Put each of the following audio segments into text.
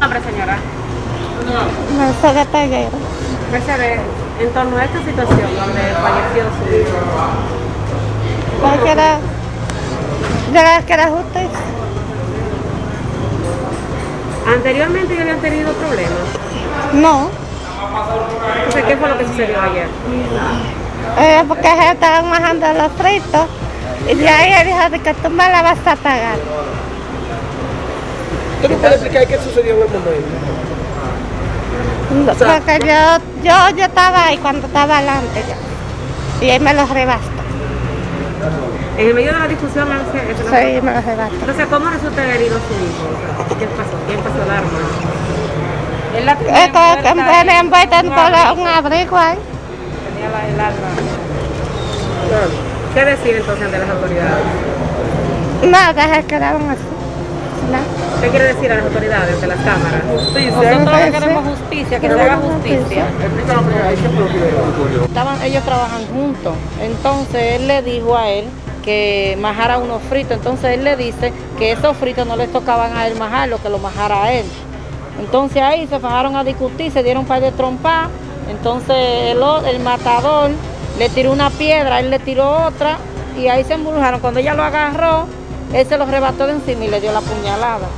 nombre, señora? Mercedes Peguero. Mercedes, en torno a esta situación donde falleció su hijo, yo creo que era justicia. anteriormente ya habían tenido problemas. No, Entonces, ¿qué fue lo que sucedió ayer? eh, porque estaban bajando los fritos y de ahí él dijo de que tú me la vas a pagar. ¿Tú no puedes explicar qué sucedió en el momento? Porque yo, yo, yo estaba ahí cuando estaba adelante ya. Y él me lo rebastó. En el medio de la discusión, Nancy, eso no- Sí, me lo rebastó. entonces, ¿cómo resulta herido su hijo? O sea, ¿Qué pasó? ¿Quién pasó el arma? Él la tenía Esto es que envuelta me envuelto en todo un abrigo ahí. tenía la- el arma. ¿Qué decir entonces ante las autoridades? Nada, se quedaron así. ¿Qué quiere decir a las autoridades ante las cámaras? Nosotros lo que queremos justicia, que se haga justicia. Explícanos ocurrió. Estaban, ellos trabajan juntos. Entonces él le dijo a él que majara unos fritos. Entonces él le dice que esos fritos no les tocaban a él majarlo, que lo majara a él. Entonces ahí se fajaron a discutir, se dieron un par de trompas. Entonces el, matador le tiró una piedra, él le tiró otra y ahí se embrujaron. Cuando ella lo agarró, él se lo rebató de encima y le dio la puñalada.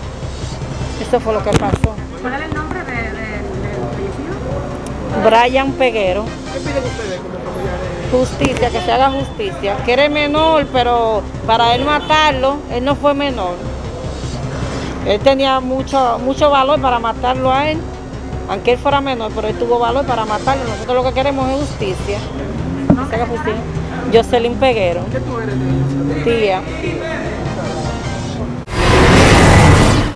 Eso fue lo que pasó. ¿Cuál es el nombre de, de, del fallecido? Brian Peguero. ¿Qué piden ustedes como familiares? Justicia, que se haga justicia. Que era menor, pero para él matarlo, él no fue menor. Él tenía mucho, mucho valor para matarlo a él, aunque él fuera menor, pero él tuvo valor para matarlo. Nosotros lo que queremos es justicia. Que se haga justicia. Jocelyn Peguero, ¿Qué tú eres de tía.